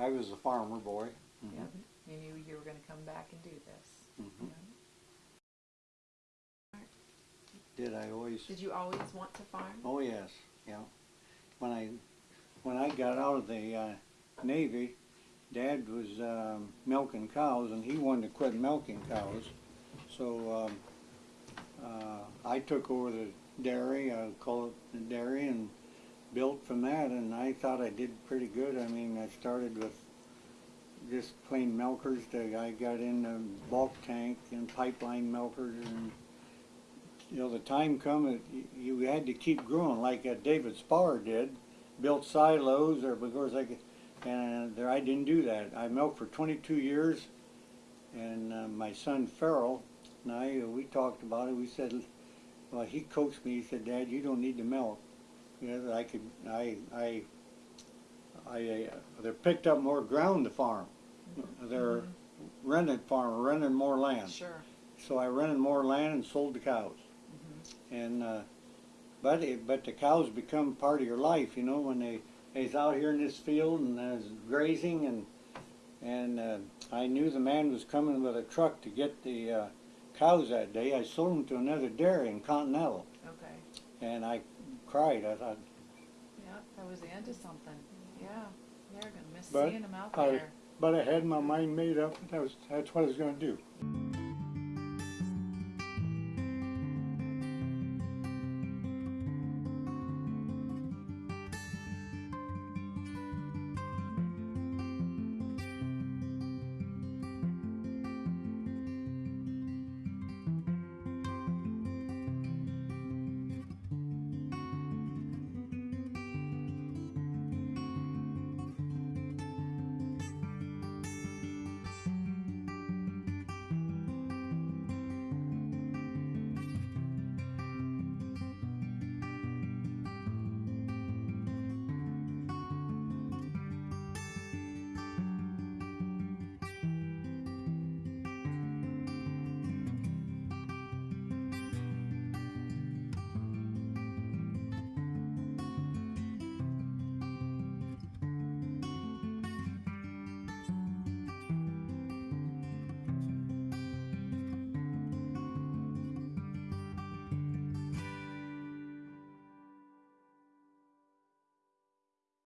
I was a farmer boy. Mhm. Yeah, you knew you were gonna come back and do this. Mhm. Yeah. Did I always? Did you always want to farm? Oh yes, yeah. When I when I got out of the uh, Navy, Dad was um, milking cows, and he wanted to quit milking cows. So um, uh, I took over the dairy, I call it the dairy, and from that. And I thought I did pretty good. I mean, I started with just plain milkers. To, I got into bulk tank and pipeline milkers and you know, the time come y- you had to keep growing like uh, David Spar did, built silos or because I, could- and there I didn't do that. I milked for 22 years, and uh, my son Farrell and I we talked about it. We said, well, he coached me. He said, Dad, you don't need to milk. You know, that I could, I, I, I, uh, they picked up more ground to farm. They're rented farm, rented more land. Sure. So I rented more land and sold the cows. Mm -hmm. And uh, but it, but the cows become part of your life, you know, when they they's out here in this field and there's grazing and and uh, I knew the man was coming with a truck to get the uh, cows that day. I sold them to another dairy in Continental, Okay. and I cried. I thought, Yeah, that was the end of something. Yeah, they're gonna miss But seeing them out I- there. But I had my mind made up, that was, that's what I was gonna do.